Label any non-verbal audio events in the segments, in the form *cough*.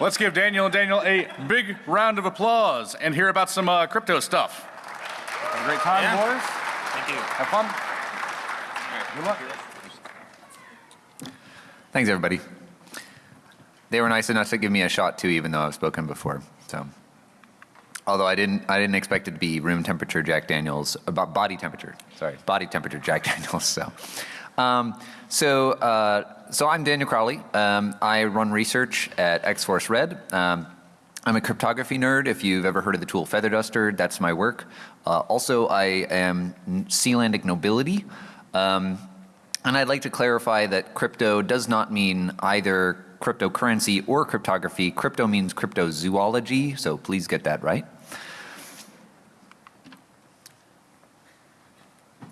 Let's give Daniel and Daniel a big round of applause and hear about some uh, crypto stuff. Have a great time, Yeah. boys. Thank you. Have fun. Good luck. Thanks, everybody. They were nice enough to give me a shot too, even though I've spoken before. So, although I didn't, I didn't expect it to be room temperature Jack Daniels, about body temperature. Sorry, body temperature Jack *laughs* Daniels. So, um, so, uh, so I'm Daniel Crowley. Um, I run research at X-Force Red. Um, I'm a cryptography nerd. If you've ever heard of the tool Feather Duster, that's my work. Uh, also, I am Sealandic nobility. Um, and I'd like to clarify that crypto does not mean either cryptocurrency or cryptography. Crypto means cryptozoology, so please get that right.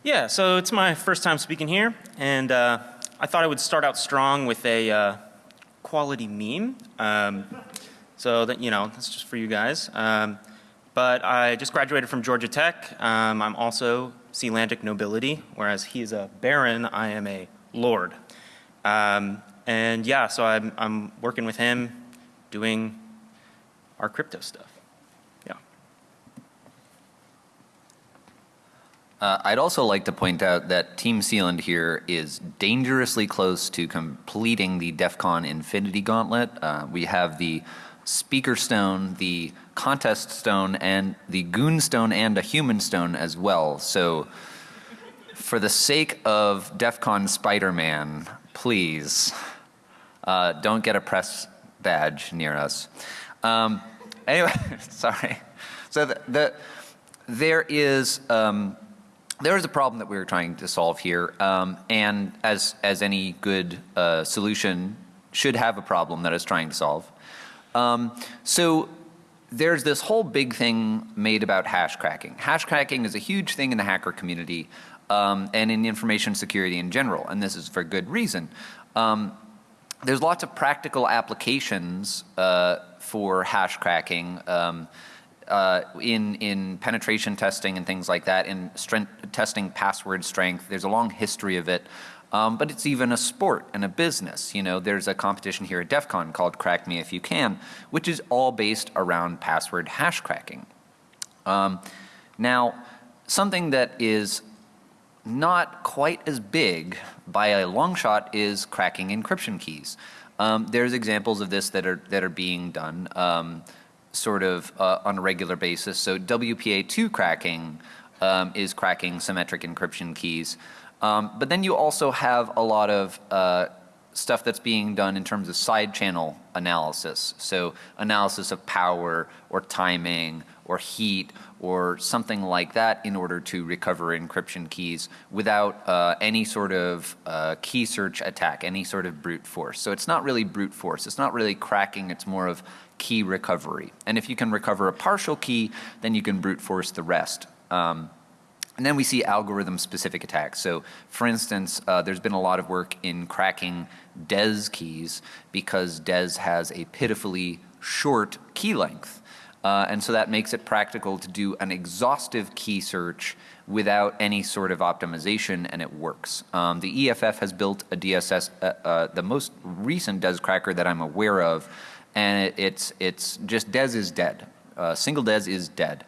Yeah, so it's my first time speaking here, and uh, I thought I would start out strong with a uh, quality meme. Um, so that, you know, that's just for you guys. Um, but I just graduated from Georgia Tech. Um, I'm also Sealandic nobility, whereas he is a baron, I am a lord. Um, and yeah, so I'm, I'm working with him, doing our crypto stuff. Yeah. Uh, I'd also like to point out that Team Sealand here is dangerously close to completing the DEF CON Infinity Gauntlet. Uh, we have the Speaker Stone, the Contest Stone, and the Goon Stone and a Human Stone as well. So for the sake of DEF CON Spider-Man, please uh, don't get a press badge near us. Um, anyway, *laughs* sorry. So the, the there is um, there is a problem that we were trying to solve here, um, and as as any good uh, solution should have a problem that it's trying to solve. Um, so there's this whole big thing made about hash cracking. Hash cracking is a huge thing in the hacker community um, and in information security in general, and this is for good reason. Um, there's lots of practical applications uh, for hash cracking um, uh, in in penetration testing and things like that, in strength, testing password strength. There's a long history of it, um, but it's even a sport and a business. You know, there's a competition here at DEF CON called Crack Me If You Can, which is all based around password hash cracking. Um, now, something that is not quite as big by a long shot is cracking encryption keys. Um, there's examples of this that are that are being done um, sort of uh, on a regular basis. So WPA2 cracking um, is cracking symmetric encryption keys. Um, but then you also have a lot of uh, stuff that's being done in terms of side channel analysis. So analysis of power or timing or heat or something like that in order to recover encryption keys without uh, any sort of uh, key search attack, any sort of brute force. So it's not really brute force. It's not really cracking. It's more of key recovery. And if you can recover a partial key, then you can brute force the rest. Um, and then we see algorithm specific attacks. So for instance, uh, there's been a lot of work in cracking DES keys because DES has a pitifully short key length. Uh, and so that makes it practical to do an exhaustive key search without any sort of optimization and it works. Um, the EFF has built a DSS, uh, uh, the most recent DES cracker that I'm aware of and it, it's, it's just DES is dead. Uh, single DES is dead.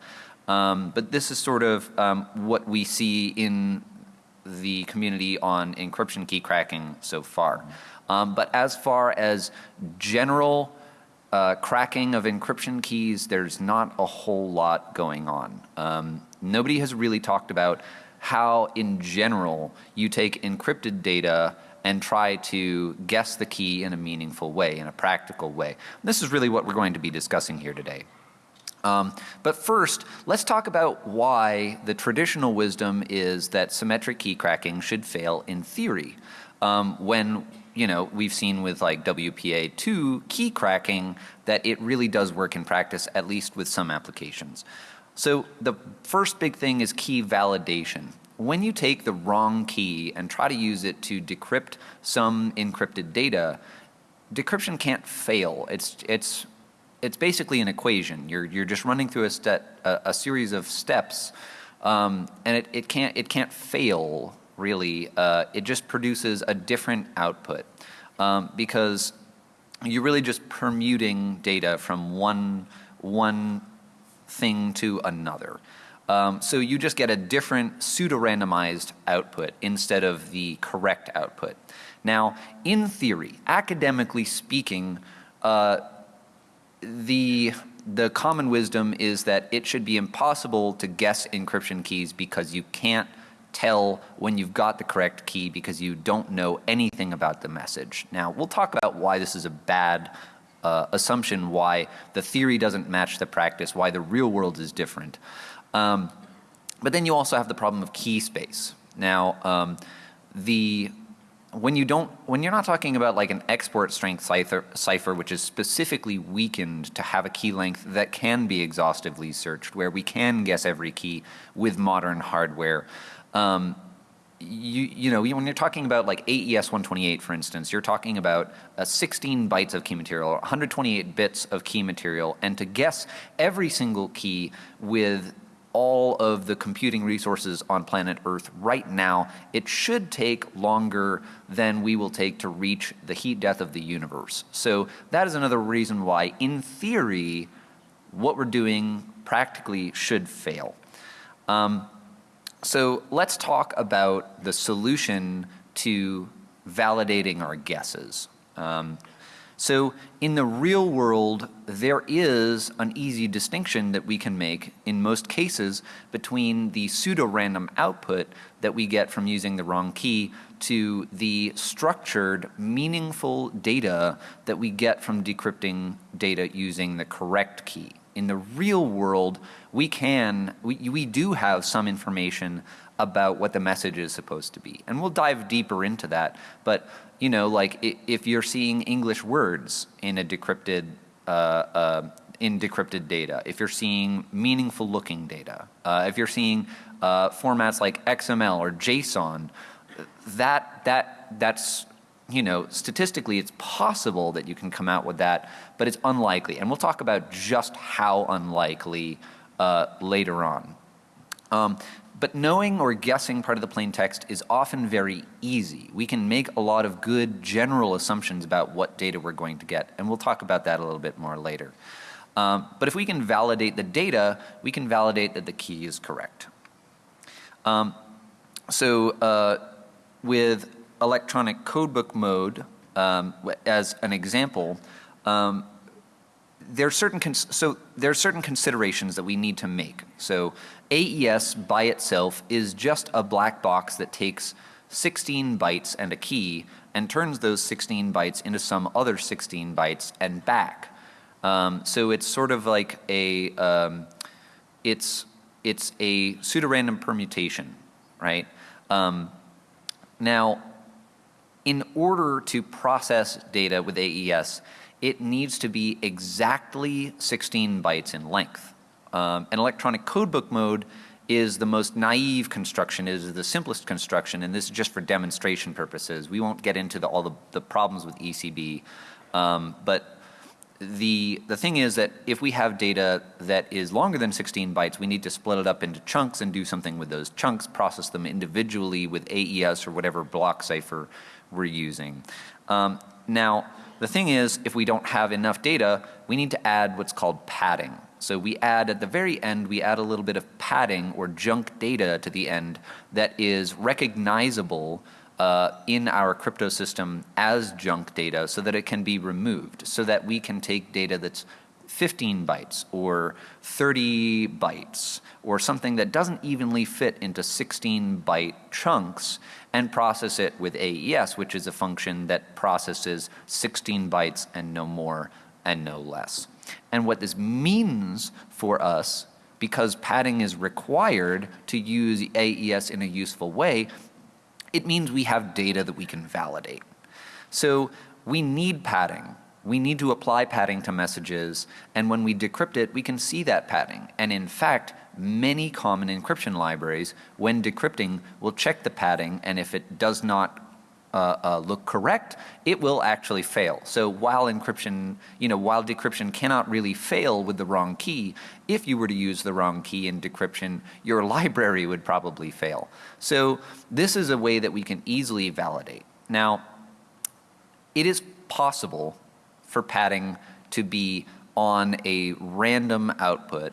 Um, but this is sort of um, what we see in the community on encryption key cracking so far. Um, but as far as general uh, cracking of encryption keys, there's not a whole lot going on. Um, nobody has really talked about how in general you take encrypted data and try to guess the key in a meaningful way, in a practical way. This is really what we're going to be discussing here today. Um, but first, let's talk about why the traditional wisdom is that symmetric key cracking should fail in theory. Um, when you know we've seen with like WPA2 key cracking that it really does work in practice, at least with some applications. So the first big thing is key validation. When you take the wrong key and try to use it to decrypt some encrypted data, decryption can't fail. It's it's it's basically an equation. You're you're just running through a a, a series of steps, um, and it, it can't it can't fail really. Uh, it just produces a different output um, because you're really just permuting data from one, one thing to another. Um, so you just get a different pseudo-randomized output instead of the correct output. Now, in theory, academically speaking, uh, the the common wisdom is that it should be impossible to guess encryption keys because you can't tell when you've got the correct key because you don't know anything about the message. Now, we'll talk about why this is a bad uh, assumption, why the theory doesn't match the practice, why the real world is different. Um, but then you also have the problem of key space. Now, um, the when you don't, when you're not talking about like an export strength cipher, cipher, which is specifically weakened to have a key length that can be exhaustively searched, where we can guess every key with modern hardware. Um, you, you know, when you're talking about like AES 128, for instance, you're talking about uh, 16 bytes of key material, 128 bits of key material, and to guess every single key with all of the computing resources on planet Earth right now, it should take longer than we will take to reach the heat death of the universe. So that is another reason why, in theory, what we're doing practically should fail. Um, so let's talk about the solution to validating our guesses. Um, so in the real world, there is an easy distinction that we can make in most cases between the pseudo-random output that we get from using the wrong key to the structured, meaningful data that we get from decrypting data using the correct key. In the real world, we can, we, we do have some information about what the message is supposed to be. And we'll dive deeper into that. But you know, like if you're seeing English words in a decrypted, uh, uh, in decrypted data, if you're seeing meaningful looking data, uh, if you're seeing uh, formats like XML or JSON, that, that, that's, you know, statistically it's possible that you can come out with that, but it's unlikely. And we'll talk about just how unlikely uh, later on. Um, but knowing or guessing part of the plain text is often very easy. We can make a lot of good general assumptions about what data we're going to get, and we'll talk about that a little bit more later. Um, but if we can validate the data, we can validate that the key is correct. Um, so uh, with electronic codebook mode um, as an example, um, there are certain so there are certain considerations that we need to make. So AES by itself is just a black box that takes 16 bytes and a key and turns those 16 bytes into some other 16 bytes and back. Um, so it's sort of like a um, it's it's a pseudo-random permutation, right? Um, now, in order to process data with AES, it needs to be exactly 16 bytes in length. Um, an electronic codebook mode is the most naive construction, is the simplest construction, and this is just for demonstration purposes. We won't get into the, all the, the, problems with ECB, um, but the, the thing is that if we have data that is longer than 16 bytes, we need to split it up into chunks and do something with those chunks, process them individually with AES or whatever block cipher we're using. Um, now, the thing is, if we don't have enough data, we need to add what's called padding. So we add at the very end, we add a little bit of padding or junk data to the end that is recognizable uh, in our crypto system as junk data so that it can be removed, so that we can take data that's 15 bytes or 30 bytes or something that doesn't evenly fit into 16 byte chunks and process it with AES, which is a function that processes 16 bytes and no more and no less. And what this means for us, because padding is required to use AES in a useful way, it means we have data that we can validate. So we need padding. We need to apply padding to messages, and when we decrypt it, we can see that padding. And in fact, many common encryption libraries, when decrypting, will check the padding, and if it does not uh, uh, look correct, it will actually fail. So while encryption, you know, while decryption cannot really fail with the wrong key, if you were to use the wrong key in decryption, your *laughs* library would probably fail. So this is a way that we can easily validate. Now, it is possible for padding to be on a random output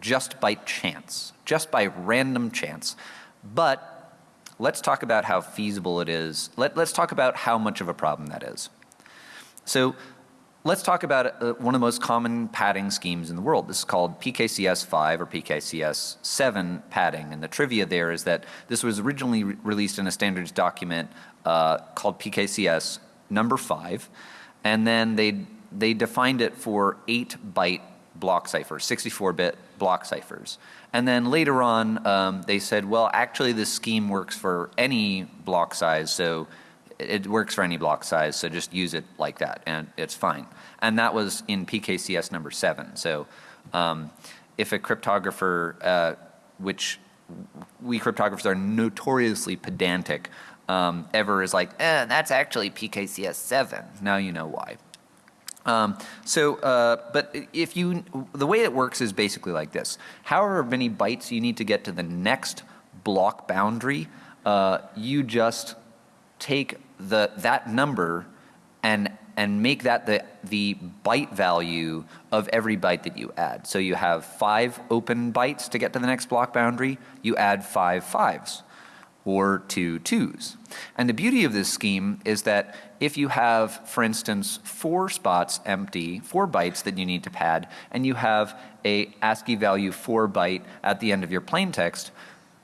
just by chance, just by random chance. But let's talk about how feasible it is. Let, let's talk about how much of a problem that is. So let's talk about uh, one of the most common padding schemes in the world. This is called PKCS 5 or PKCS 7 padding. And the trivia there is that this was originally re released in a standards document uh, called PKCS number 5. And then they, they defined it for 8 byte block ciphers, 64 bit block ciphers. And then later on, um, they said, well, actually, this scheme works for any block size. So it works for any block size, so just use it like that, and it's fine. And that was in PKCS number seven. So um, if a cryptographer, uh, which we cryptographers are notoriously pedantic, um, ever is like, eh, that's actually PKCS 7. Now you know why. Um, so, uh, but if you, the way it works is basically like this. However many bytes you need to get to the next block boundary, uh, you just take the, that number and, and make that the, the byte value of every byte that you add. So you have five open bytes to get to the next block boundary, you add five fives or two twos. And the beauty of this scheme is that if you have, for instance, four spots empty, four bytes that you need to pad, and you have a ASCII value four byte at the end of your plain text,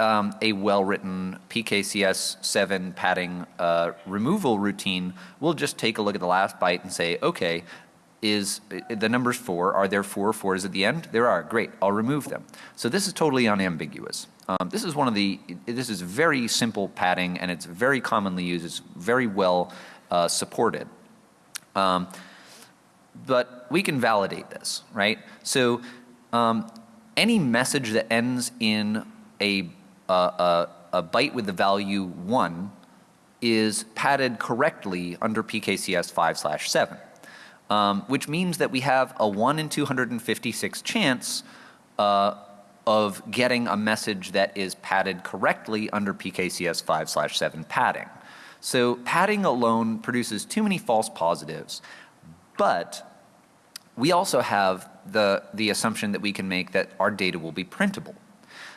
um, a well-written PKCS7 padding uh, removal routine, we'll just take a look at the last byte and say, okay, is the numbers four, are there four fours at the end? There are, great, I'll remove them. So this is totally unambiguous. Um, this is one of the, this is very simple padding and it's very commonly used, it's very well uh, supported. Um, but we can validate this, right? So um, any message that ends in a a, a byte with the value 1 is padded correctly under PKCS 5 slash 7. Um, which means that we have a 1 in 256 chance uh, of getting a message that is padded correctly under PKCS 5 slash 7 padding. So padding alone produces too many false positives, but we also have the, the assumption that we can make that our data will be printable.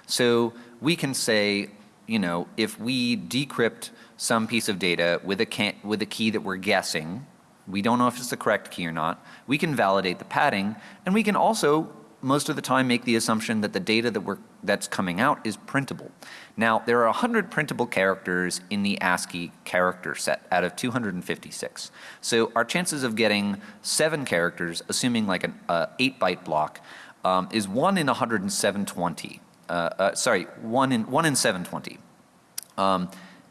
So we can say, you know, if we decrypt some piece of data with a, with a key that we're guessing, we don't know if it's the correct key or not, we can validate the padding, and we can also most of the time make the assumption that the data that we're, that's coming out is printable. Now, there are 100 printable characters in the ASCII character set out of 256. So our chances of getting seven characters, assuming like an uh, 8 byte block, um, is 1 in 10720 uh, uh, sorry, one in, one in 720. Um,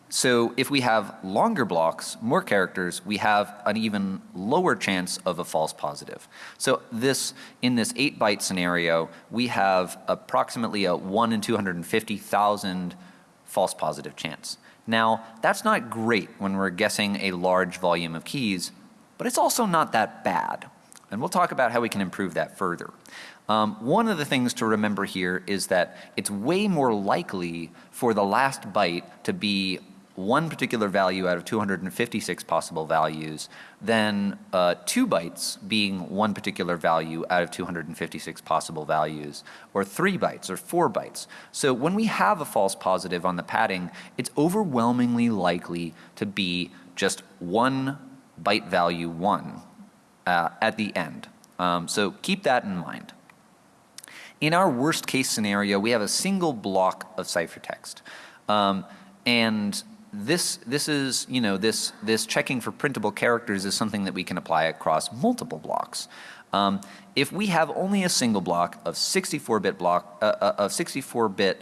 so if we have longer blocks, more characters, we have an even lower chance of a false positive. So this, in this 8 byte scenario, we have approximately a 1 in 250,000 false positive chance. Now, that's not great when we're guessing a large volume of keys, but it's also not that bad. And we'll talk about how we can improve that further. Um, one of the things to remember here is that it's way more likely for the last byte to be one particular value out of 256 possible values than uh, two bytes being one particular value out of 256 possible values or three bytes or four bytes. So when we have a false positive on the padding, it's overwhelmingly likely to be just one byte value one uh, at the end. Um, so keep that in mind. In our worst case scenario, we have a single block of ciphertext. Um, and this, this is, you know, this, this checking for printable characters is something that we can apply across multiple blocks. Um, if we have only a single block of 64-bit block, uh, uh, of 64-bit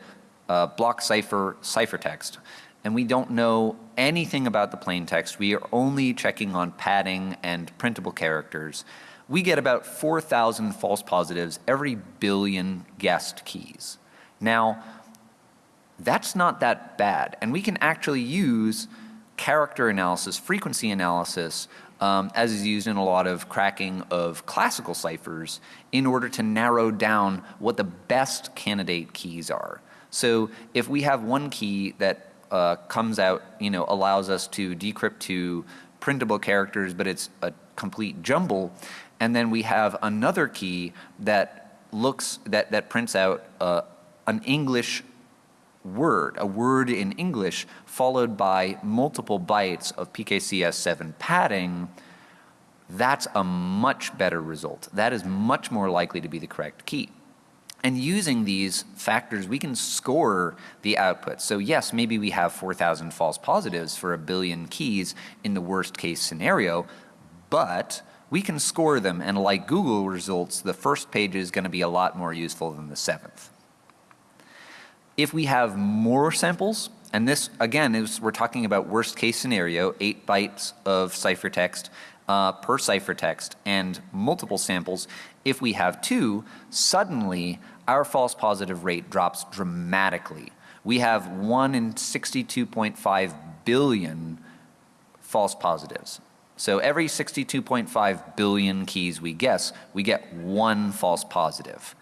uh, block cipher ciphertext, and we don't know anything about the plain text, we are only checking on padding and printable characters, we get about 4,000 false positives every billion guessed keys. Now, that's not that bad. And we can actually use character analysis, frequency analysis, um, as is used in a lot of cracking of classical ciphers in order to narrow down what the best candidate keys are. So if we have one key that uh, comes out, you know, allows us to decrypt to printable characters, but it's a complete jumble. And then we have another key that looks, that, that prints out uh, an English word, a word in English, followed by multiple bytes of PKCS7 padding, that's a much better result. That is much more likely to be the correct key. And using these factors, we can score the output. So yes, maybe we have 4,000 false positives for a billion keys in the worst case scenario, but we can score them. And like Google results, the first page is going to be a lot more useful than the seventh. If we have more samples, and this again is we're talking about worst case scenario, eight bytes of ciphertext uh, per ciphertext and multiple samples. If we have two, suddenly our false positive rate drops dramatically. We have one in 62.5 billion false positives. So every 62.5 billion keys we guess, we get one false positive.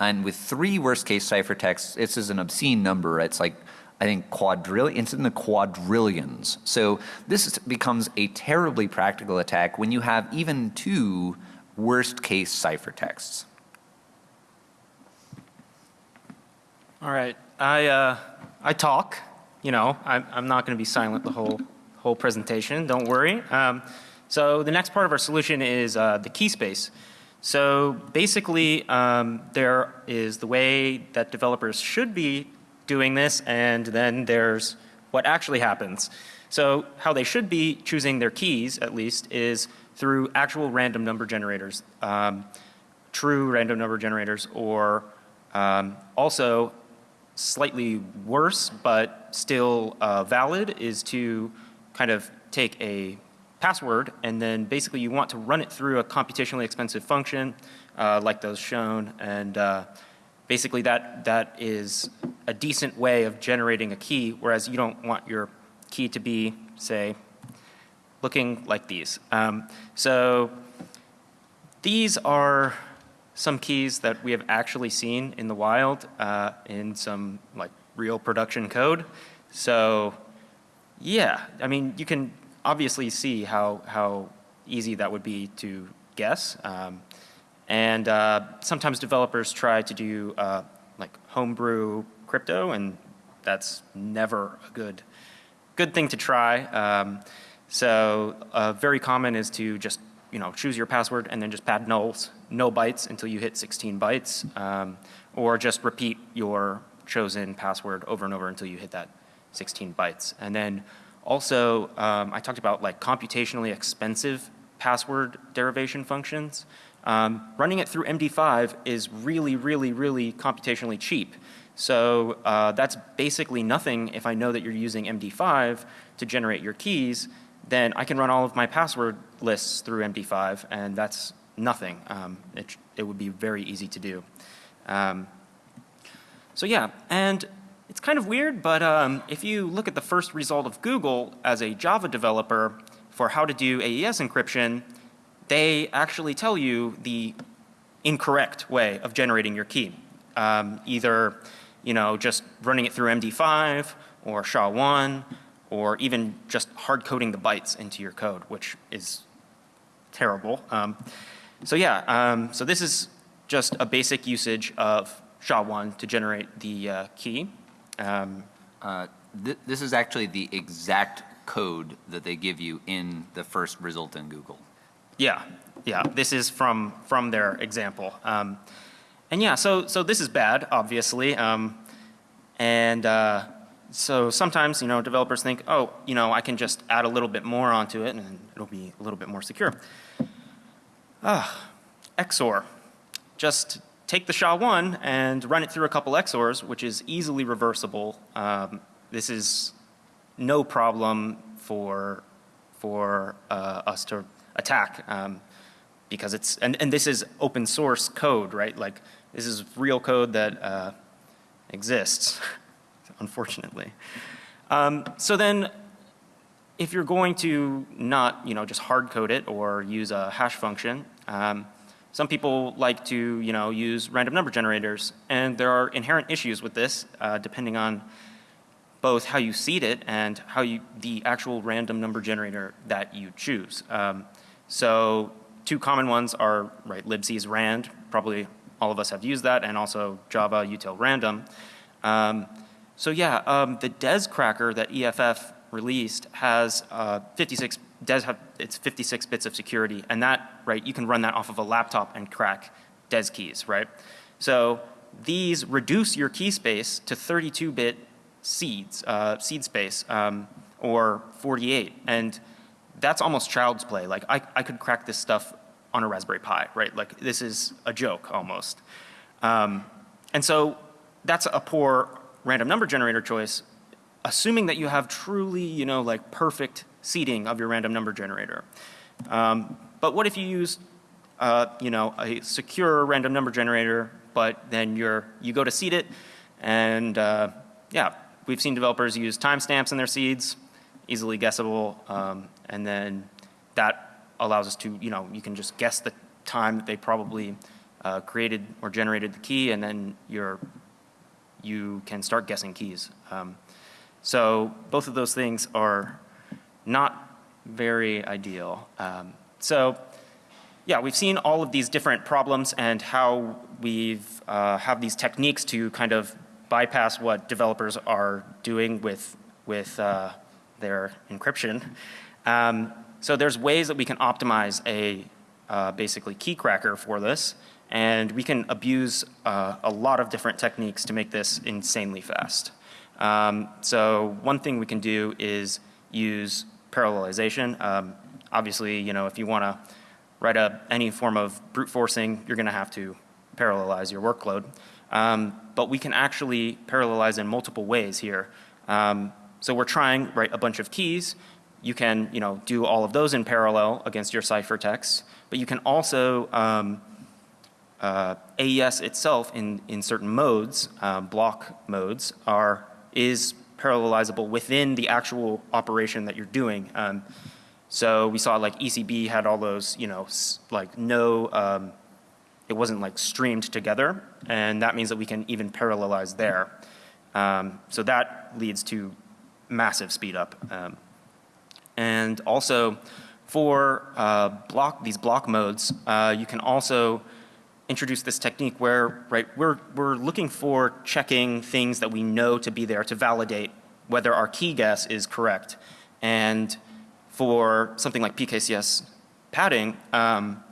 And with three worst case ciphertexts, this is an obscene number. It's like, I think quadrillion, it's in the quadrillions. So this is, becomes a terribly practical attack when you have even two worst case ciphertexts. All right, I, uh, I talk, you know, I'm, I'm not going to be silent the whole, whole presentation, don't worry. Um, so the next part of our solution is uh, the key space. So basically, um, there is the way that developers should be doing this, and then there's what actually happens. So how they should be choosing their keys, at least, is through actual random number generators, um, true random number generators, or um, also slightly worse, but still uh, valid, is to kind of take a password and then basically you want to run it through a computationally expensive function uh, like those shown and uh, basically that, that is a decent way of generating a key whereas you don't want your key to be say looking like these. Um, so these are some keys that we have actually seen in the wild uh, in some like real production code. So yeah, I mean you can obviously see how, how easy that would be to guess. Um, and uh, sometimes developers try to do uh, like homebrew crypto and that's never a good, good thing to try. Um, so uh, very common is to just you know choose your password and then just pad nulls, no bytes until you hit 16 bytes, um, or just repeat your chosen password over and over until you hit that 16 bytes. And then also, um, I talked about like computationally expensive password derivation functions. Um, running it through MD5 is really, really, really computationally cheap. So uh, that's basically nothing if I know that you're using MD5 to generate your keys, then I can run all of my password lists through MD5 and that's nothing. Um, it, it would be very easy to do. Um, so yeah, and it's kind of weird, but um, if you look at the first result of Google as a Java developer for how to do AES encryption, they actually tell you the incorrect way of generating your key. Um, either, you know, just running it through MD5 or SHA-1 or even just hard coding the bytes into your code, which is terrible. Um, so yeah, um, so this is just a basic usage of SHA-1 to generate the uh, key. Um, uh, th this is actually the exact code that they give you in the first result in Google. Yeah, yeah. This is from from their example. Um, and yeah, so so this is bad, obviously. Um, and uh, so sometimes you know developers think, oh, you know, I can just add a little bit more onto it, and it'll be a little bit more secure. Ah, XOR. Just take the SHA-1 and run it through a couple XORs, which is easily reversible. Um, this is no problem for, for uh, us to attack um, because it's, and, and this is open source code, right? Like this is real code that uh, exists, *laughs* unfortunately. Um, so then if you're going to not, you know, just hard code it or use a hash function, um, some people like to, you know, use random number generators and there are inherent issues with this uh, depending on both how you seed it and how you, the actual random number generator that you choose. Um, so two common ones are, right, libc's rand, probably all of us have used that, and also Java util random. Um, so yeah, um, the DES cracker that EFF released has uh, 56, DES have, it's 56 bits of security, and that, right, you can run that off of a laptop and crack DES keys, right? So these reduce your key space to 32-bit seeds, uh, seed space, um, or 48, and that's almost child's play. Like I, I could crack this stuff on a Raspberry Pi, right? Like this is a joke almost. Um, and so that's a poor random number generator choice, assuming that you have truly, you know, like perfect seeding of your random number generator. Um, but what if you use, uh, you know, a secure random number generator, but then you're, you go to seed it, and uh, yeah, we've seen developers use timestamps in their seeds, easily guessable, um, and then that allows us to, you know, you can just guess the time that they probably uh, created or generated the key, and then you're, you can start guessing keys. Um, so both of those things are not very ideal. Um, so yeah, we've seen all of these different problems and how we've uh, have these techniques to kind of bypass what developers are doing with with uh, their encryption. Um, so there's ways that we can optimize a uh, basically key cracker for this, and we can abuse uh, a lot of different techniques to make this insanely fast. Um, so one thing we can do is use parallelization. Um, obviously, you know, if you want to write a, any form of brute forcing, you're going to have to parallelize your workload. Um, but we can actually parallelize in multiple ways here. Um, so we're trying, write a bunch of keys. You can, you know, do all of those in parallel against your ciphertext, but you can also, um, uh, AES itself in, in certain modes, uh, block modes, are, is parallelizable within the actual operation that you're doing. Um, so we saw like ECB had all those, you know, like no, um, it wasn't like streamed together, and that means that we can even parallelize there. Um, so that leads to massive speed up. Um, and also for uh, block, these block modes, uh, you can also introduce this technique where, right, we're, we're looking for checking things that we know to be there to validate whether our key guess is correct. And for something like PKCS padding, um,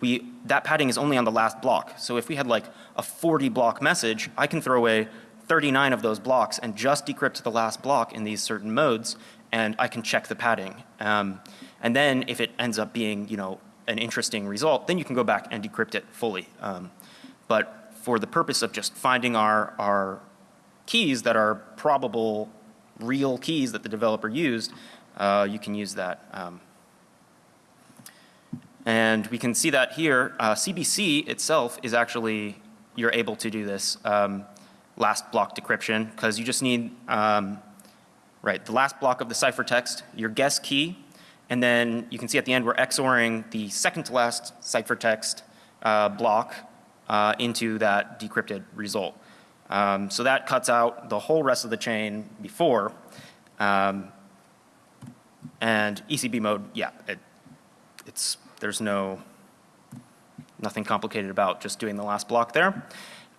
we, that padding is only on the last block. So if we had like a 40 block message, I can throw away 39 of those blocks and just decrypt the last block in these certain modes and I can check the padding. Um, and then if it ends up being, you know, an interesting result, then you can go back and decrypt it fully. Um, but for the purpose of just finding our, our keys that are probable real keys that the developer used, uh, you can use that. Um, and we can see that here, uh, CBC itself is actually, you're able to do this um, last block decryption because you just need, um, right, the last block of the ciphertext, your guess key, and then you can see at the end we're XORing the second to last ciphertext uh, block uh, into that decrypted result. Um, so that cuts out the whole rest of the chain before. Um, and ECB mode, yeah, it, it's, there's no, nothing complicated about just doing the last block there.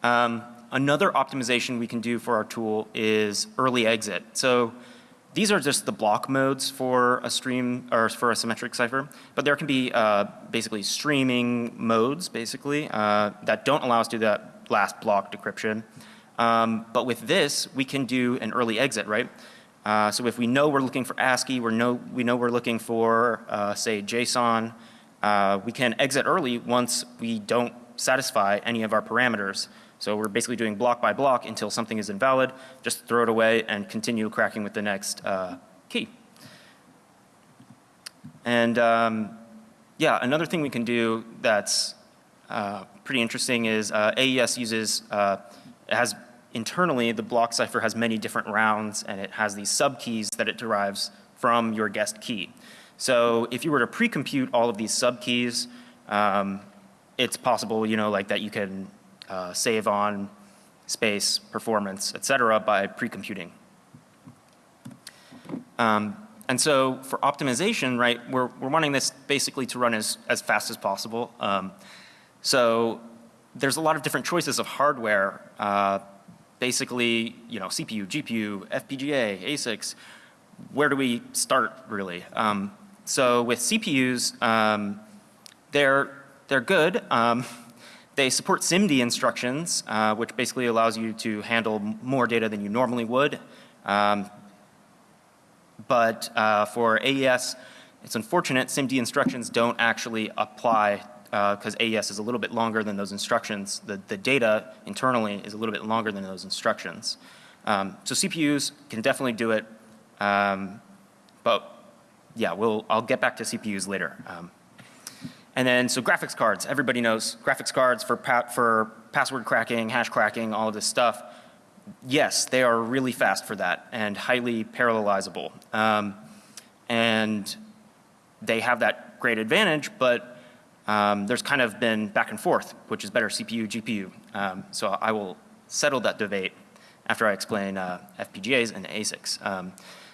Um, another optimization we can do for our tool is early exit. So these are just the block modes for a stream or for a symmetric cipher, but there can be uh, basically streaming modes basically uh, that don't allow us to do that last block decryption. Um, but with this, we can do an early exit, right? Uh, so if we know we're looking for ASCII, we know, we know we're looking for, uh, say, JSON, uh, we can exit early once we don't satisfy any of our parameters. So we're basically doing block by block until something is invalid, just throw it away and continue cracking with the next uh, key. And um, yeah, another thing we can do that's uh, pretty interesting is uh, AES uses, uh, has internally the block cipher has many different rounds and it has these subkeys that it derives from your guessed key. So if you were to pre-compute all of these subkeys, um, it's possible, you know, like that you can uh, save on space, performance, et cetera by pre-computing. Um, and so for optimization, right, we're, we're wanting this basically to run as, as fast as possible. Um, so there's a lot of different choices of hardware. Uh, basically, you know, CPU, GPU, FPGA, ASICs. Where do we start really? Um, so with CPUs, um, they're, they're good. Um, they support SIMD instructions, uh, which basically allows you to handle more data than you normally would. Um, but uh, for AES, it's unfortunate SIMD instructions don't actually apply because AES is a little bit longer than those instructions. The, the data internally is a little bit longer than those instructions. Um, so CPUs can definitely do it, um, but yeah, we'll, I'll get back to CPUs later. Um, and then, so graphics cards, everybody knows graphics cards for, pa for password cracking, hash cracking, all of this stuff. Yes, they are really fast for that and highly parallelizable. Um, and they have that great advantage, but um, there's kind of been back and forth, which is better CPU, GPU. Um, so I will settle that debate after I explain uh, FPGAs and ASICs. Um,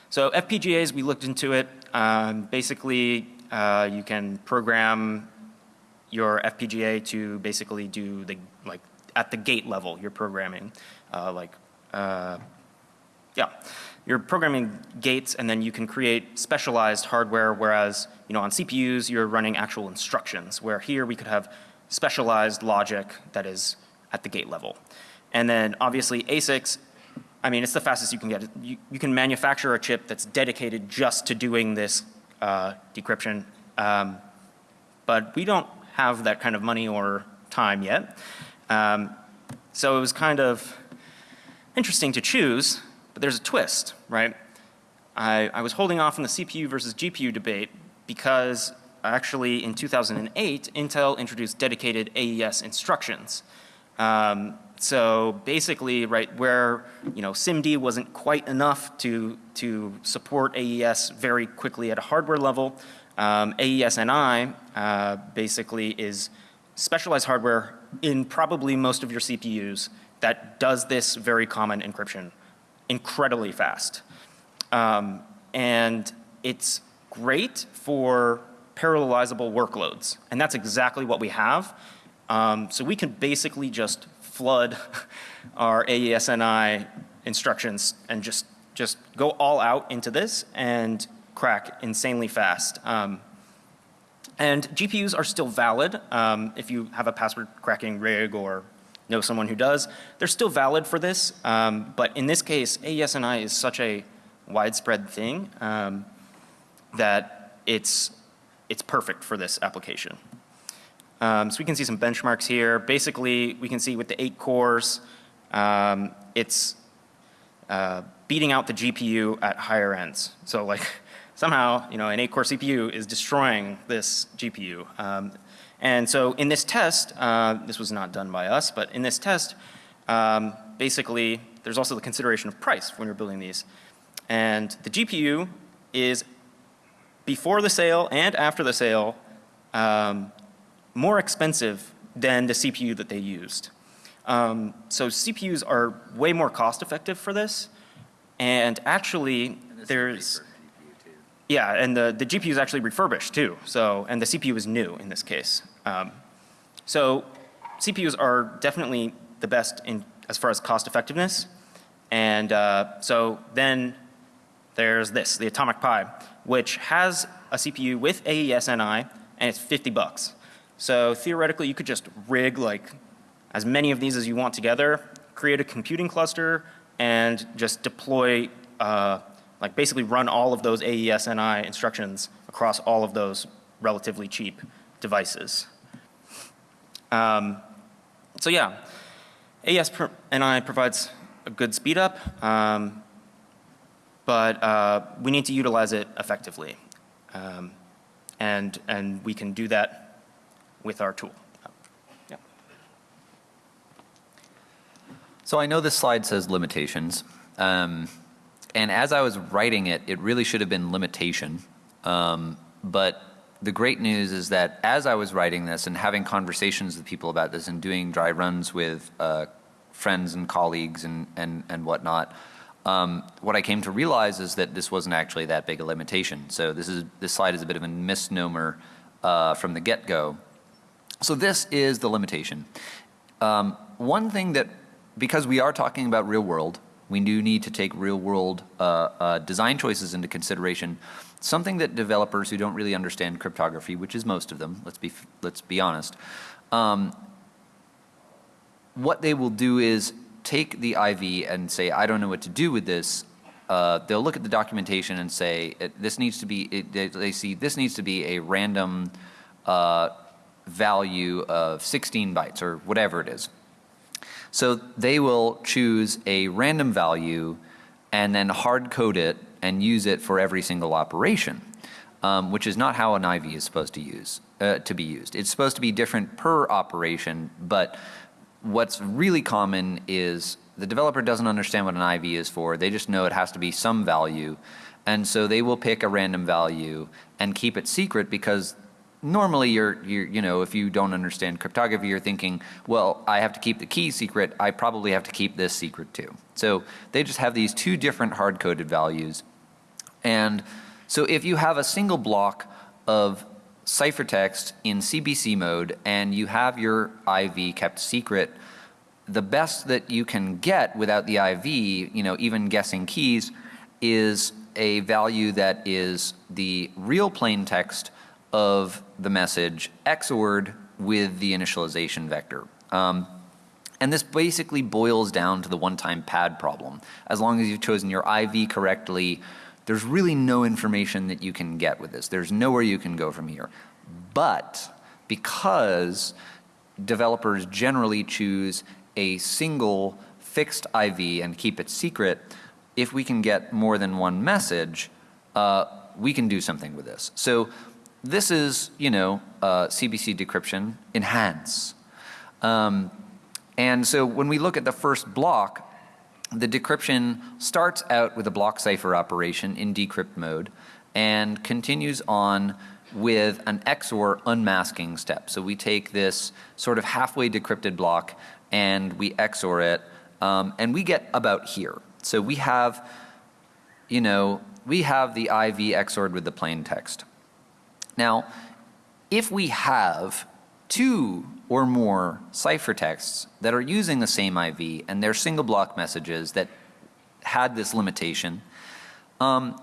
so FPGAs, we looked into it. Um, basically, uh, you can program your FPGA to basically do the, like, at the gate level, you're programming, uh, like, uh, yeah. You're programming gates and then you can create specialized hardware, whereas, you know, on CPUs, you're running actual instructions, where here we could have specialized logic that is at the gate level. And then obviously ASICs, I mean, it's the fastest you can get. You, you can manufacture a chip that's dedicated just to doing this uh, decryption. Um, but we don't have that kind of money or time yet. Um, so it was kind of interesting to choose, but there's a twist, right? I, I was holding off on the CPU versus GPU debate because actually in 2008, Intel introduced dedicated AES instructions. Um, so basically, right, where, you know, SIMD wasn't quite enough to, to support AES very quickly at a hardware level, um, AES-NI uh, basically is specialized hardware in probably most of your CPUs that does this very common encryption incredibly fast. Um, and it's great for parallelizable workloads. And that's exactly what we have. Um, so we can basically just flood *laughs* our AES-NI instructions and just, just go all out into this and crack insanely fast. Um, and GPUs are still valid um, if you have a password cracking rig or know someone who does. They're still valid for this, um, but in this case, AES-NI is such a widespread thing um, that it's, it's perfect for this application. Um, so we can see some benchmarks here. Basically, we can see with the eight cores, um, it's uh, beating out the GPU at higher ends. So like *laughs* somehow, you know, an eight core CPU is destroying this GPU. Um, and so in this test, uh, this was not done by us, but in this test, um, basically there's also the consideration of price when you're building these. And the GPU is before the sale and after the sale um, more expensive than the CPU that they used. Um, so CPUs are way more cost effective for this. And actually there's yeah, and the, the GPU is actually refurbished too. So, and the CPU is new in this case. Um, so CPUs are definitely the best in as far as cost effectiveness. And uh, so then there's this, the Atomic Pi, which has a CPU with AES-NI and it's 50 bucks. So theoretically you could just rig like as many of these as you want together, create a computing cluster and just deploy uh, like basically run all of those AES-NI instructions across all of those relatively cheap devices. Um, so yeah, AES-NI provides a good speed up, um, but uh, we need to utilize it effectively. Um, and, and we can do that with our tool. Yeah. So I know this slide says limitations. Um, and as I was writing it, it really should have been limitation. Um, but the great news is that as I was writing this and having conversations with people about this and doing dry runs with uh, friends and colleagues and, and, and whatnot, Um, what I came to realize is that this wasn't actually that big a limitation. So this is this slide is a bit of a misnomer uh, from the get-go. So this is the limitation. Um, one thing that, because we are talking about real world, we do need to take real world uh, uh, design choices into consideration. Something that developers who don't really understand cryptography, which is most of them, let's be, let's be honest, um, what they will do is take the IV and say, I don't know what to do with this. Uh, they'll look at the documentation and say, this needs to be, it, they, they see this needs to be a random uh, value of 16 bytes or whatever it is. So they will choose a random value and then hard code it and use it for every single operation, um, which is not how an IV is supposed to use uh, to be used. It's supposed to be different per operation, but what's really common is the developer doesn't understand what an IV is for. They just know it has to be some value. And so they will pick a random value and keep it secret because normally you're, you're, you know, if you don't understand cryptography, you're thinking, well, I have to keep the key secret. I probably have to keep this secret too. So they just have these two different hard coded values. And so if you have a single block of ciphertext in CBC mode and you have your IV kept secret, the best that you can get without the IV, you know, even guessing keys, is a value that is the real plain text of the message XORed with the initialization vector. Um, and this basically boils down to the one-time pad problem. As long as you've chosen your IV correctly, there's really no information that you can get with this. There's nowhere you can go from here. But because developers generally choose a single fixed IV and keep it secret, if we can get more than one message, uh, we can do something with this. So this is, you know, uh, CBC decryption enhance. Um, and so when we look at the first block, the decryption starts out with a block cipher operation in decrypt mode and continues on with an XOR unmasking step. So we take this sort of halfway decrypted block and we XOR it um, and we get about here. So we have, you know, we have the IV XORed with the plain text. Now, if we have two or more ciphertexts that are using the same IV and they're single block messages that had this limitation, um,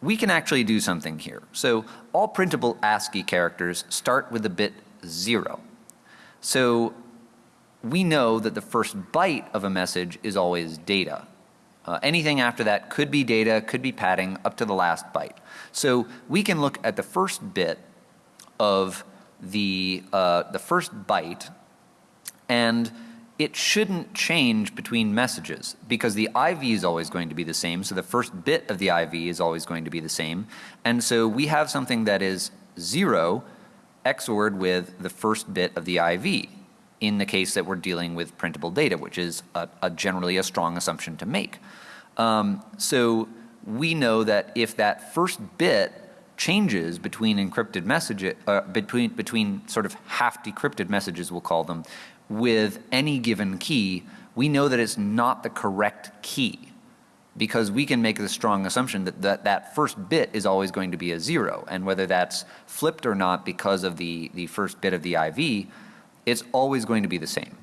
we can actually do something here. So all printable ASCII characters start with the bit zero. So we know that the first byte of a message is always data. Uh, anything after that could be data, could be padding, up to the last byte. So we can look at the first bit of the, uh, the first byte and it shouldn't change between messages because the IV is always going to be the same. So the first bit of the IV is always going to be the same. And so we have something that is zero XORed with the first bit of the IV in the case that we're dealing with printable data, which is a, a generally a strong assumption to make. Um, so we know that if that first bit changes between encrypted messages, uh, between, between sort of half decrypted messages, we'll call them, with any given key, we know that it's not the correct key because we can make the strong assumption that, that that first bit is always going to be a zero and whether that's flipped or not because of the, the first bit of the IV, it's always going to be the same.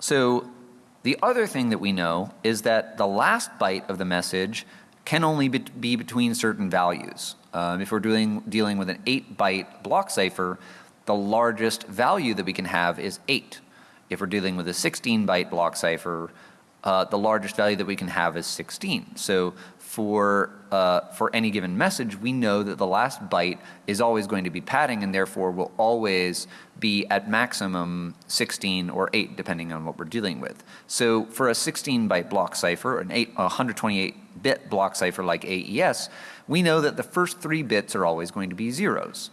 So the other thing that we know is that the last byte of the message can only be between certain values. Um, if we're doing, dealing with an 8 byte block cipher, the largest value that we can have is 8. If we're dealing with a 16 byte block cipher, uh, the largest value that we can have is 16. So for, uh, for any given message, we know that the last byte is always going to be padding and therefore will always be at maximum 16 or 8 depending on what we're dealing with. So for a 16 byte block cipher, an 8, 128 bit block cipher like AES, we know that the first three bits are always going to be zeros.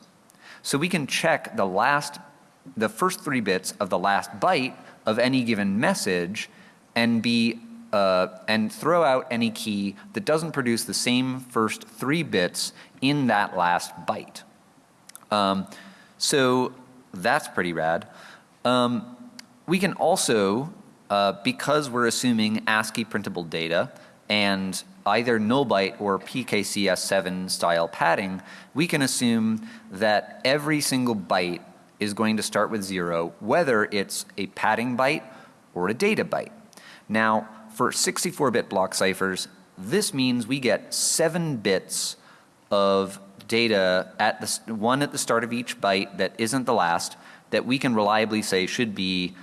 So we can check the last, the first three bits of the last byte of any given message and be uh, and throw out any key that doesn't produce the same first three bits in that last byte. Um, so that's pretty rad. Um, we can also uh, because we're assuming ASCII printable data and either null byte or PKCS7 style padding, we can assume that every single byte is going to start with zero, whether it's a padding byte or a data byte. Now, for 64-bit block ciphers, this means we get seven bits of data at the, one at the start of each byte that isn't the last, that we can reliably say should be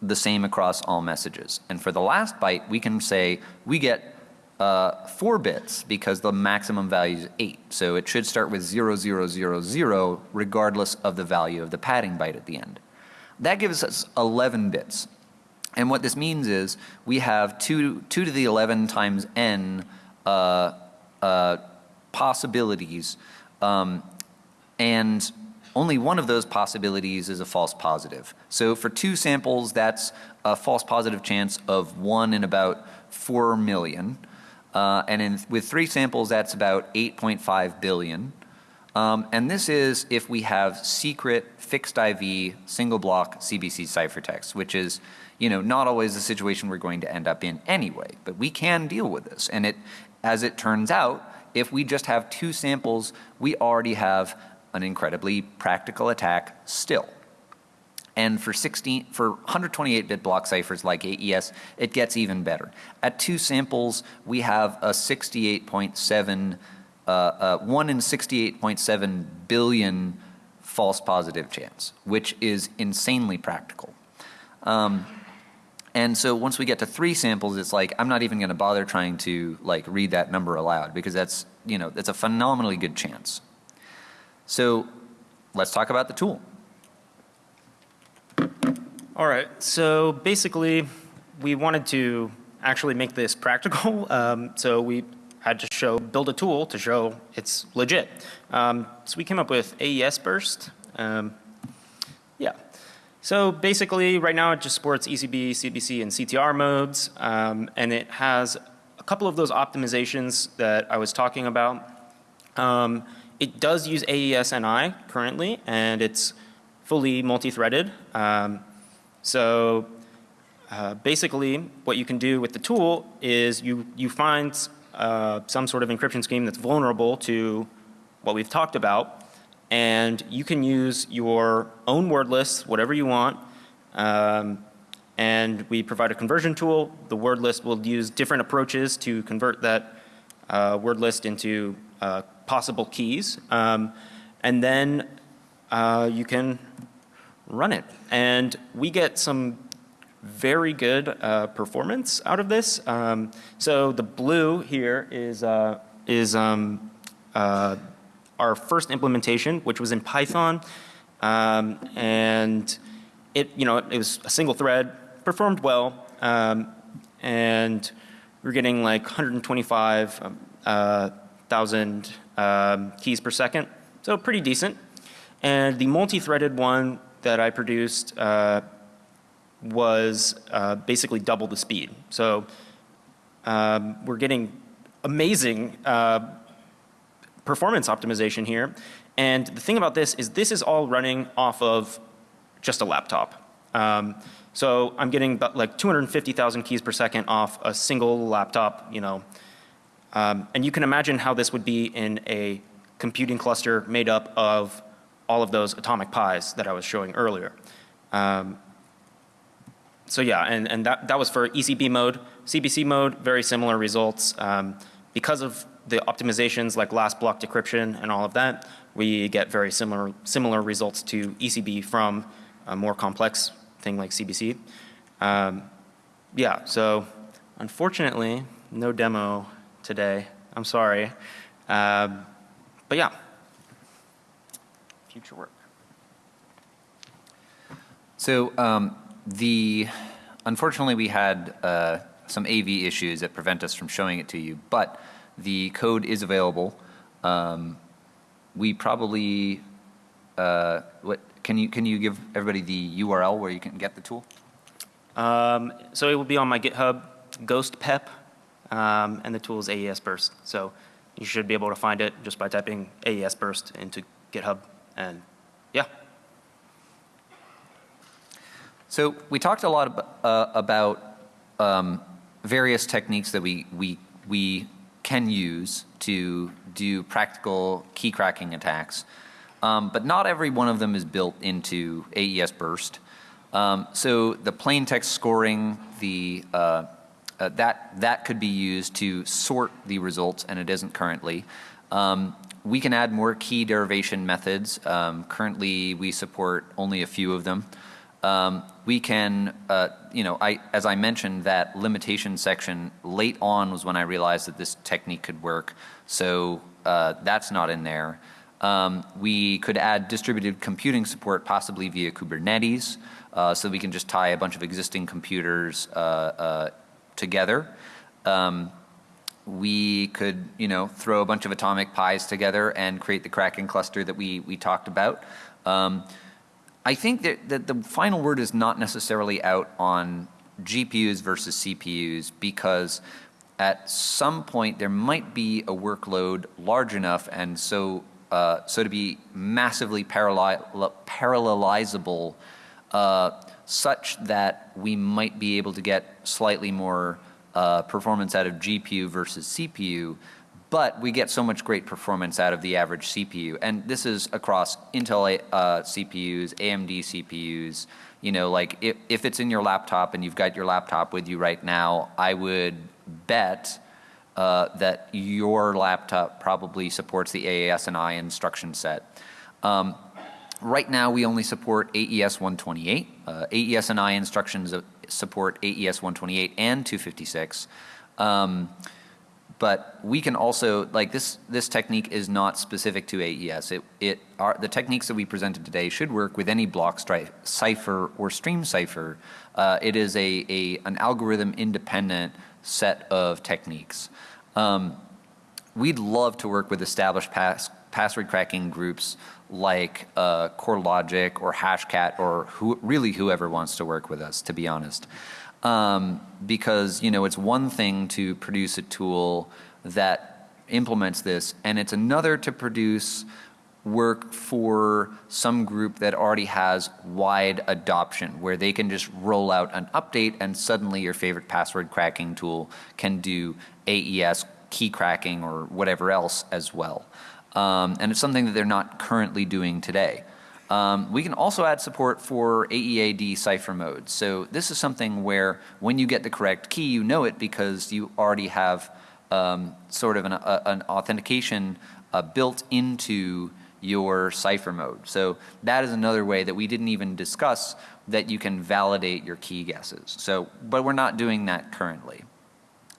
the same across all messages. And for the last byte, we can say we get uh, four bits because the maximum value is eight. So it should start with 0000 regardless of the value of the padding byte at the end. That gives us 11 bits. And what this means is we have 2, 2 to the 11 times n uh, uh, possibilities, um, and only one of those possibilities is a false positive. So for two samples, that's a false positive chance of 1 in about 4 million. Uh, and in, with three samples, that's about 8.5 billion. Um, and this is if we have secret fixed IV single block CBC ciphertext, which is, you know, not always the situation we're going to end up in anyway. But we can deal with this. And it, as it turns out, if we just have two samples, we already have an incredibly practical attack still. And for 16, for 128-bit block ciphers like AES, it gets even better. At two samples, we have a 68.7, uh, uh, one in 68.7 billion false positive chance, which is insanely practical. Um, and so once we get to three samples, it's like I'm not even going to bother trying to like read that number aloud because that's you know that's a phenomenally good chance. So let's talk about the tool. All right, so basically, we wanted to actually make this practical. *laughs* Um, so we had to show, build a tool to show it's legit. Um, so we came up with AES Burst. Um, yeah. So basically, right now it just supports ECB, CBC, and CTR modes, um, and it has a couple of those optimizations that I was talking about. Um, it does use AES NI currently, and it's fully multi-threaded. Um, so uh, basically, what you can do with the tool is you, you find uh, some sort of encryption scheme that's vulnerable to what we've talked about, and you can use your own word list, whatever you want, um, and we provide a conversion tool. The word list will use different approaches to convert that uh, word list into uh, possible keys, um, and then uh, you can run it. And we get some very good uh, performance out of this. Um, so the blue here is, uh, is um, uh, our first implementation, which was in Python. Um, and it, you know, it was a single thread, performed well, um, and we're getting like 125 uh, thousand um, keys per second, so pretty decent. And the multi-threaded one that I produced uh, was uh, basically double the speed. So um, we're getting amazing uh, performance optimization here. And the thing about this is this is all running off of just a laptop. Um, so I'm getting like 250,000 keys per second off a single laptop, you know. Um, and you can imagine how this would be in a computing cluster made up of all of those atomic pies that I was showing earlier. Um, so yeah, and, and that, that was for ECB mode. CBC mode, very similar results. Um, because of the optimizations like last block decryption and all of that, we get very similar, similar results to ECB from a more complex thing like CBC. Um, yeah, so unfortunately, no demo today. I'm sorry. Um, but yeah, future work. So um, the unfortunately we had uh, some AV issues that prevent us from showing it to you, but the code is available. Um, we probably uh, what can you can you give everybody the URL where you can get the tool? Um, so it will be on my GitHub, Ghost Pep, um, and the tool is AES Burst. So you should be able to find it just by typing AES Burst into GitHub, and yeah. So we talked a lot uh, about um, various techniques that we, we, we can use to do practical key cracking attacks. Um, but not every one of them is built into AES Burst. Um, so the plain text scoring, the, uh, uh, that, that could be used to sort the results, and it isn't currently. Um, we can add more key derivation methods. Um, currently, we support only a few of them. Um, we can, uh, you know, I, as I mentioned, that limitation section late on was when I realized that this technique could work. So uh, that's not in there. Um, we could add distributed computing support possibly via Kubernetes. Uh, so we can just tie a bunch of existing computers uh, uh, together. Um, we could, you know, throw a bunch of atomic pies together and create the Kraken cluster that we, we talked about. Um, I think that, that the final word is not necessarily out on GPUs versus CPUs because at some point there might be a workload large enough and so, uh, so to be massively parallel, parallelizable uh, such that we might be able to get slightly more uh, performance out of GPU versus CPU but we get so much great performance out of the average CPU. And this is across Intel uh, CPUs, AMD CPUs, you know, like if, if it's in your laptop and you've got your laptop with you right now, I would bet uh, that your laptop probably supports the AES and I instruction set. Um, right now we only support AES 128. Uh, AES and I instructions support AES 128 and 256. Um, but we can also, like this, this technique is not specific to AES. It, it are, the techniques that we presented today should work with any block stripe, cipher or stream cipher. Uh, it is a, a, an algorithm independent set of techniques. Um, we'd love to work with established pass, password cracking groups like uh, CoreLogic or Hashcat or who, really whoever wants to work with us, to be honest um, because you know it's one thing to produce a tool that implements this, and it's another to produce work for some group that already has wide adoption where they can just roll out an update and suddenly your favorite password cracking tool can do AES key cracking or whatever else as well. Um, and it's something that they're not currently doing today. Um, we can also add support for AEAD cipher mode. So this is something where when you get the correct key, you know it because you already have um, sort of an, a, an authentication uh, built into your cipher mode. So that is another way that we didn't even discuss that you can validate your key guesses. So, but we're not doing that currently.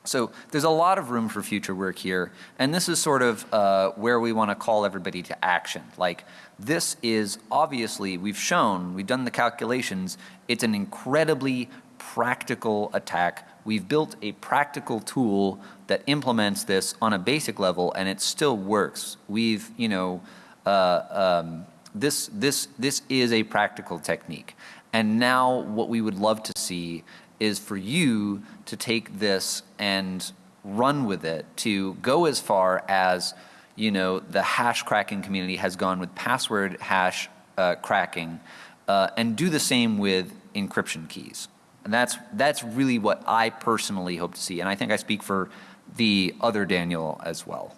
So there's a lot of room for future work here, and this is sort of uh, where we want to call everybody to action. Like this is obviously, we've shown, we've done the calculations, it's an incredibly practical attack. We've built a practical tool that implements this on a basic level and it still works. We've, you know, uh, um, this, this, this is a practical technique. And now what we would love to see is for you to take this and run with it, to go as far as, you know, the hash cracking community has gone with password hash uh, cracking, uh, and do the same with encryption keys. And that's, that's really what I personally hope to see. And I think I speak for the other Daniel as well.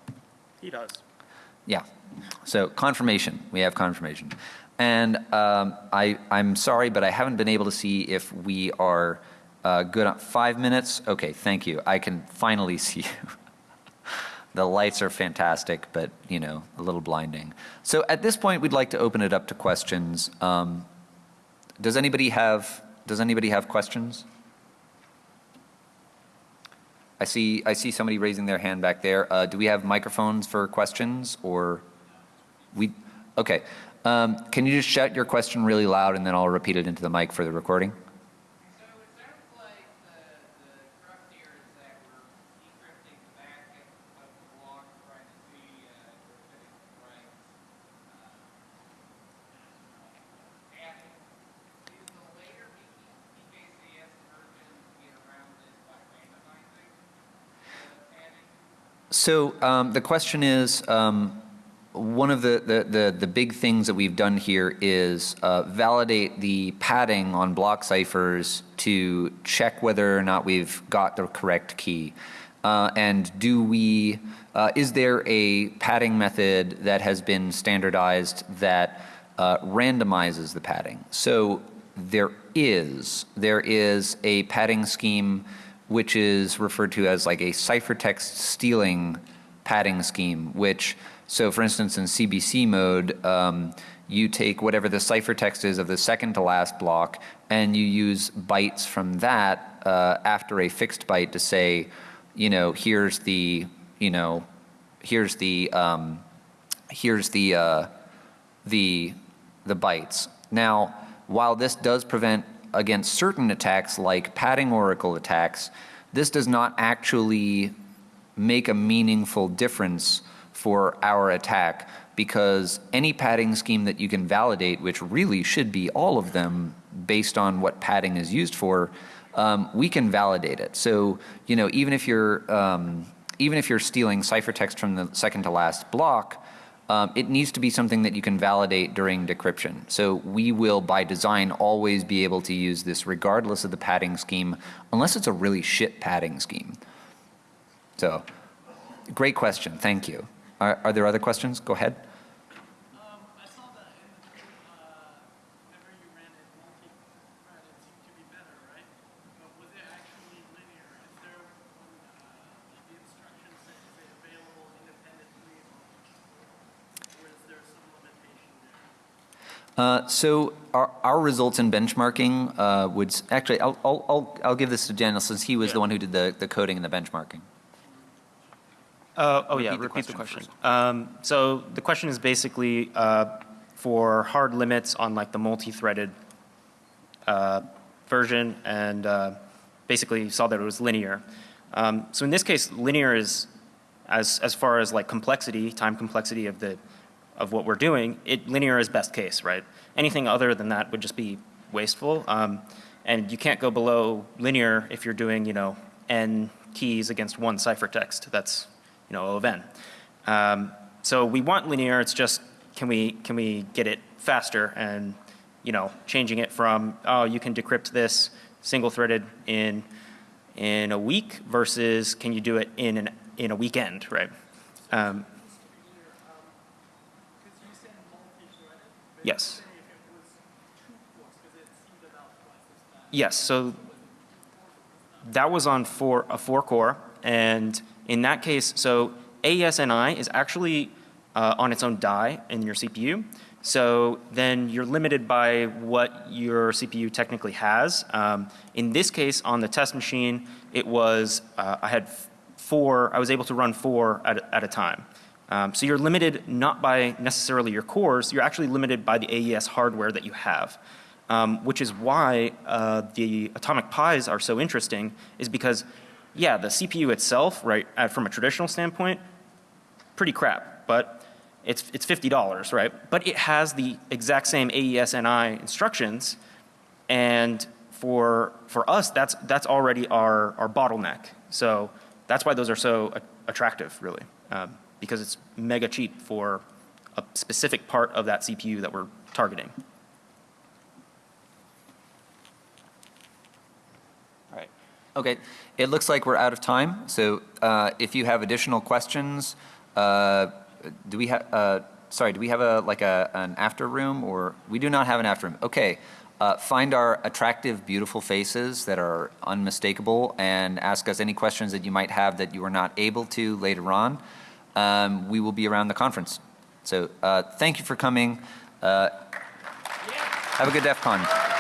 He does. Yeah. So confirmation, we have confirmation. And um, I, I'm sorry, but I haven't been able to see if we are uh, good five minutes. Okay, thank you. I can finally see you. *laughs* the lights are fantastic, but you know, a little blinding. So at this point, we'd like to open it up to questions. Um, does anybody have Does anybody have questions? I see I see somebody raising their hand back there. Uh, do we have microphones for questions, or we? Okay. Um, can you just shout your question really loud, and then I'll repeat it into the mic for the recording? So um, the question is, um, one of the, the, the, the big things that we've done here is uh, validate the padding on block ciphers to check whether or not we've got the correct key. Uh, and do we, uh, is there a padding method that has been standardized that uh, randomizes the padding? So there is. There is a padding scheme which is referred to as like a ciphertext stealing padding scheme, which, so for instance, in CBC mode, um, you take whatever the ciphertext is of the second to last block and you use bytes from that uh, after a fixed byte to say, you know, here's the, you know, here's the, um, here's the, uh, the, the bytes. Now, while this does prevent against certain attacks like padding oracle attacks, this does not actually make a meaningful difference for our attack because any padding scheme that you can validate, which really should be all of them based on what padding is used for, um, we can validate it. So, you know, even if you're, um, even if you're stealing ciphertext from the second to last block, um, it needs to be something that you can validate during decryption. So we will, by design, always be able to use this regardless of the padding scheme, unless it's a really shit padding scheme. So, great question. Thank you. Are, are there other questions? Go ahead. Um, I saw that in, uh, whenever you ran it multi-thread, it seemed to be better, right? But was it actually linear? Is there, uh, the instructions that say available independently, or is there some limitation there? Uh, so our, our results in benchmarking uh, would actually I'll, I'll, I'll, I'll give this to Daniel since he was the one who did the, the coding and the benchmarking. Uh, oh yeah, Repeat the repeat the question. Um, so the question is basically uh, for hard limits on like the multi-threaded uh, version, and uh, basically saw that it was linear. Um, so in this case, linear is as as far as like complexity, time complexity of the of what we're doing. It linear is best case, right? Anything other than that would just be wasteful. Um, and you can't go below linear if you're doing, you know, n keys against one ciphertext. That's you know, O of n. Um, so we want linear, it's just, can we, can we get it faster and, you know, changing it from, oh, you can decrypt this single threaded in, in a week versus can you do it in an, in a weekend, right? Um, Because you said multi-threaded, but yes, say if it was two cores, because it seemed about twice as fast. yes, so that was on four, a four core, and in that case, so AES-NI is actually uh, on its own die in your CPU. So then you're limited by what your CPU technically has. Um, in this case, on the test machine, it was, uh, I had four, I was able to run four at, at a time. Um, so you're limited not by necessarily your cores, you're actually limited by the AES hardware that you have. Um, which is why uh, the atomic pies are so interesting, is because, yeah, the CPU itself, right, uh, from a traditional standpoint, pretty crap, but it's, it's $50, right? But it has the exact same AES-NI instructions, and for, for us, that's, that's already our, our bottleneck. So that's why those are so attractive, really, um, because it's mega cheap for a specific part of that CPU that we're targeting. All right. Okay, it looks like we're out of time. So uh, if you have additional questions, uh, do we have, uh, sorry, do we have a, like a, an after room or, we do not have an after room. Okay, uh, find our attractive, beautiful faces that are unmistakable and ask us any questions that you might have that you were not able to later on. Um, We will be around the conference. So uh, thank you for coming. Uh, Have a good DEF CON.